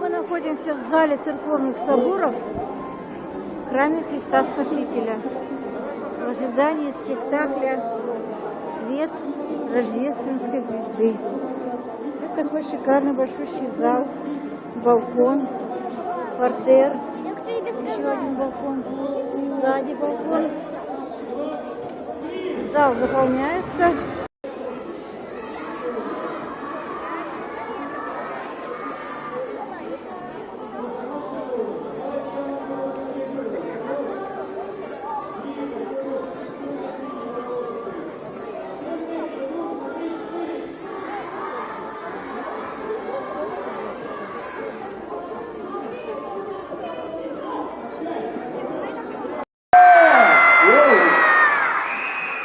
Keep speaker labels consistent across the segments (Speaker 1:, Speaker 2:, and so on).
Speaker 1: Мы находимся в зале церковных соборов в храме Христа Спасителя в ожидании спектакля «Свет рождественской звезды». Это такой шикарный большущий зал, балкон, портер, еще один балкон, сзади балкон. Зал заполняется.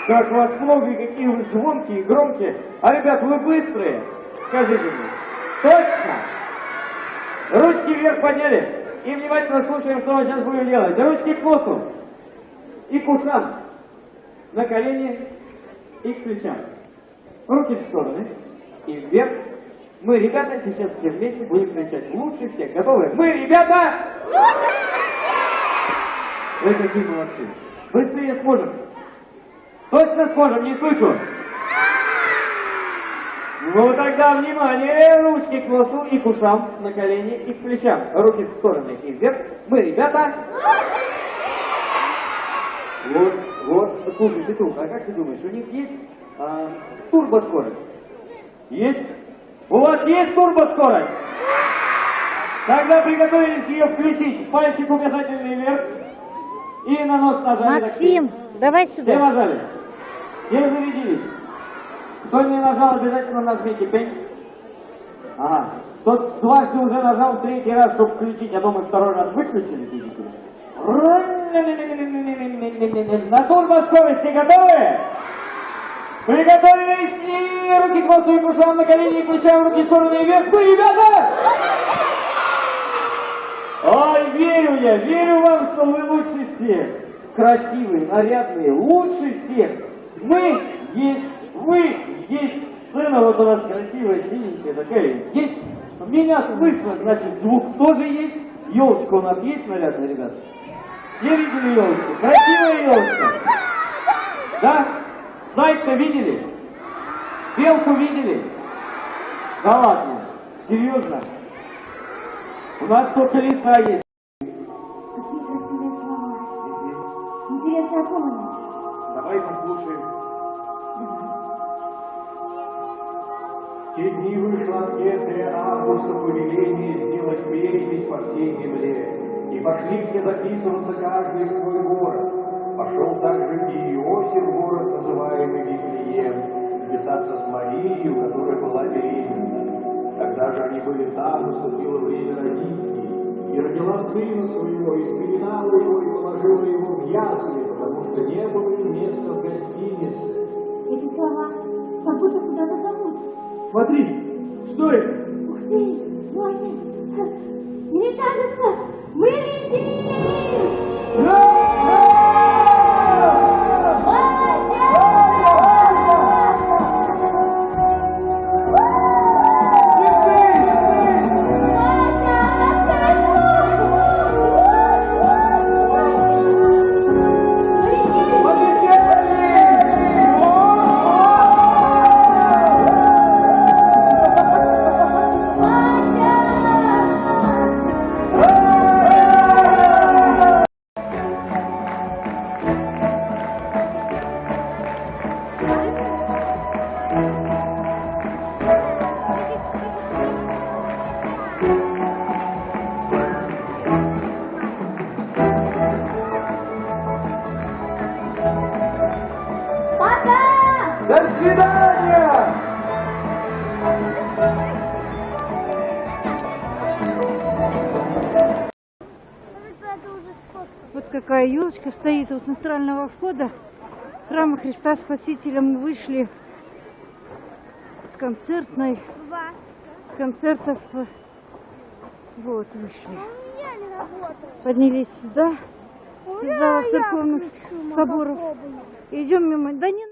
Speaker 2: Как вас много какие вы звонкие, громкие. А, ребят, вы быстрые? Скажите мне. Точно? Ручки вверх подняли. И внимательно слушаем, что мы сейчас будем делать. Ручки к носу. И к ушам. На колени и к плечам. Руки в стороны. И вверх. Мы, ребята, сейчас все вместе будем кричать лучше всех. Готовы? Мы, ребята! Вы какие молодцы. Быстрее сможем. Точно сможем, не слышу. Ну тогда внимание, ручки к носу и к ушам, на колени и к плечам. Руки в стороны и вверх. Мы, ребята. Вот, вот, слушай, Петрух, а как ты думаешь, у них есть а, турбоскорость? Есть? У вас есть турбоскорость? Тогда приготовились ее включить. Пальчик указательный вверх. И на нос нажали.
Speaker 1: Максим, давай
Speaker 2: Все
Speaker 1: сюда.
Speaker 2: нажали? Все зарядились? Кто не нажал, обязательно нажмите пень. Ага. Тот дважды уже нажал третий раз, чтобы включить, а то мы второй раз выключили. На турбоскорости готовы? Приготовились и руки к носу и к ушам, на колени и плечам, руки в стороны и вверх. Вы, ребята! Я, верю вам, что вы лучше всех. Красивые, нарядные, лучше всех. Мы есть, вы есть. Сцена вот у вас красивая, синенькая такая. Есть. Меня слышно, значит, звук тоже есть. Елочка у нас есть нарядная, ребят? Все видели елочку? Красивая елочка. Да? Зайца видели? Белку видели? Да ладно. Серьезно? У нас только леса есть.
Speaker 3: Ком они?
Speaker 2: Давай послушаем. В те дни вышло от кесаря Августа повеление сделать перепись по всей земле. И пошли все записываться каждый в свой город. Пошел также и Иосиф город, называемый Вифлеем, записаться с Марией, у которой была беременна. Когда же они были там, наступило время родить. И родила сына своего, и спеленала его, и положила его в ясли, что не было места в гостинице.
Speaker 3: Эти слова как будто куда-то зовут.
Speaker 2: Смотри, что это?
Speaker 3: Ух ты, Вася, мне кажется,
Speaker 1: какая елочка стоит у центрального входа храма Христа Спасителя. Мы вышли с концертной, с концерта, вот вышли. Поднялись сюда, из зала церковных соборов. Идем мимо, да не